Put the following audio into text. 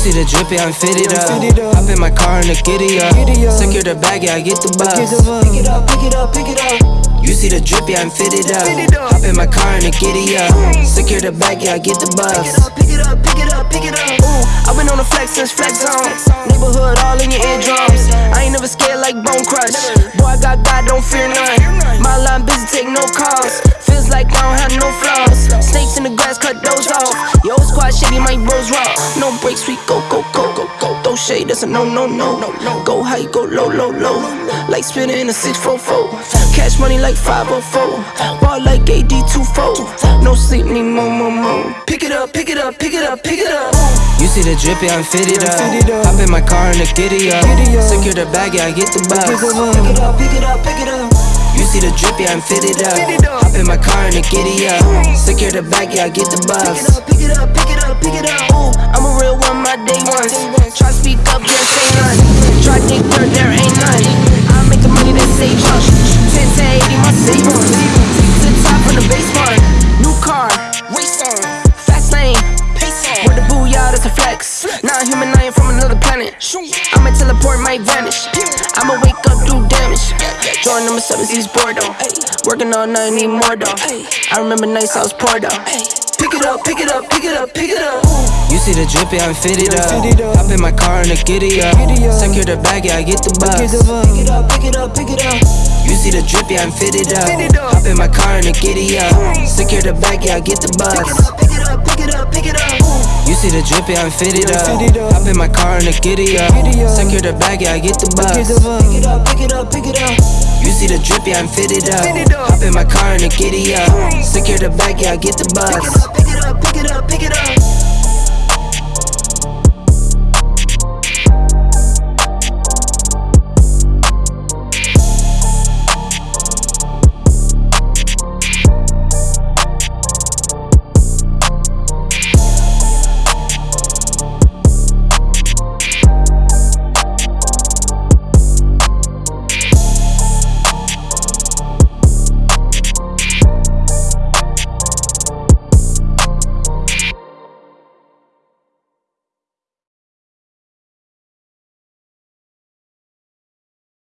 see the drippy, I'm fitted up. Hop in my car and the giddy up. Secure the bag, yeah, I get the bus. Pick it up, pick it up, pick it up. You see the drippy, I'm fitted up. Hop in my car and the giddy up. Secure the bag, yeah, I get the bus. Pick it up, pick it up, pick it up. Ooh, I've been on the flex since flex zone. Neighborhood all in your eardrums. I ain't never scared like Bone Crush. Boy, I got God, don't fear none. Like I don't have no flaws. Snakes in the grass, cut those off. Yo, squad shady, my bros raw. No breaks, we go, go, go, go, go. Throw shade, that's a no, no, no. Go high, go low, low, low. Like spinning in a 644. Cash money like 504. Ball like AD24. No sleep, need more, more, more. Pick it up, pick it up, pick it up, pick it up. You see the drippy, I'm fitted up. Hop in my car and the giddy up. Secure the bag, yeah, I get the bus. Pick it up, pick it up, pick it up. You see the drippy, I'm fitted up. Hop in my car and the giddy up. Secure the bag, yeah, I get the bus. Pick it up, pick it up, pick it up. Ooh, I'm a real one, my day ones. Try speak up, can't say none. Try dig dirt, there ain't none. I make the money that save us. 10 to 80, my savings. Take to the top on the base one. New car, race on. Fast lane, pace on. With the booyah, that's a flex. Not human, I am from another planet. I'ma teleport, might vanish. I'ma wake up, do damage. Jordan number seven, East Bordeaux. Working all night, need more though. I remember nights I was poor though. Pick it up, pick it up, pick it up, pick it up. You see the drippy, I'm fitted up. Hop in my car and the giddy up. Secure the bag, yeah, I get the bus. Pick it up, pick it up, pick it up. You see the drippy, I'm fitted up. Hop in my car and the giddy up. Secure the bag, yeah, I get the bus. Pick it up, pick it up, pick it up. You see the drippy, I'm fitted up. Hop in my car and the giddy up. Secure the bag, yeah, I get the bus. Pick it up, pick it up, pick it up. You see the drippy, I'm fitted up. Hop in my car and the giddy up. Secure the bag, yeah, I get the bus. Pick it up, pick it up, pick it up.